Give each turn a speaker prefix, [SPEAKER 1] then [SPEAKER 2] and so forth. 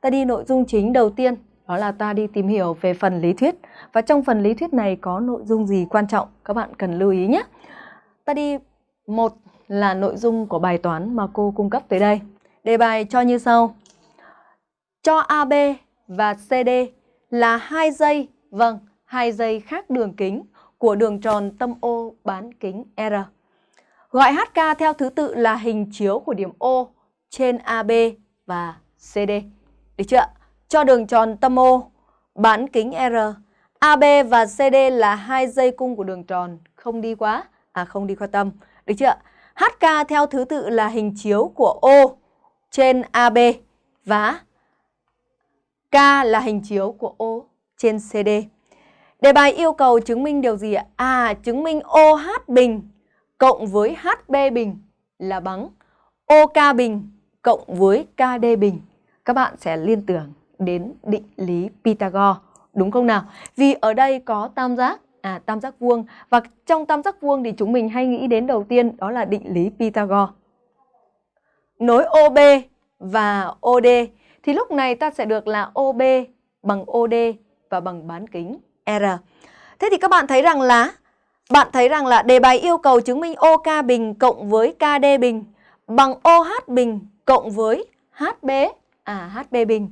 [SPEAKER 1] ta đi nội dung chính đầu tiên, đó là ta đi tìm hiểu về phần lý thuyết. Và trong phần lý thuyết này có nội dung gì quan trọng, các bạn cần lưu ý nhé. Ta đi một là nội dung của bài toán mà cô cung cấp tới đây. Đề bài cho như sau. Cho AB và CD là hai dây, vâng, hai dây khác đường kính của đường tròn tâm O bán kính R. Gọi HK theo thứ tự là hình chiếu của điểm O trên AB và CD. Được chưa? Cho đường tròn tâm O bán kính R. AB và CD là hai dây cung của đường tròn, không đi quá, à không đi qua tâm. Được chưa? HK theo thứ tự là hình chiếu của O trên AB và K là hình chiếu của O trên CD. Đề bài yêu cầu chứng minh điều gì ạ? À, chứng minh OH bình cộng với HB bình là bằng OK bình cộng với KD bình. Các bạn sẽ liên tưởng đến định lý Pythagore, đúng không nào? Vì ở đây có tam giác, à tam giác vuông và trong tam giác vuông thì chúng mình hay nghĩ đến đầu tiên đó là định lý Pythagore. Nối OB và OD thì lúc này ta sẽ được là OB bằng OD và bằng bán kính R. Thế thì các bạn thấy rằng là bạn thấy rằng là đề bài yêu cầu chứng minh OK bình cộng với KD bình bằng OH bình cộng với HB à HB bình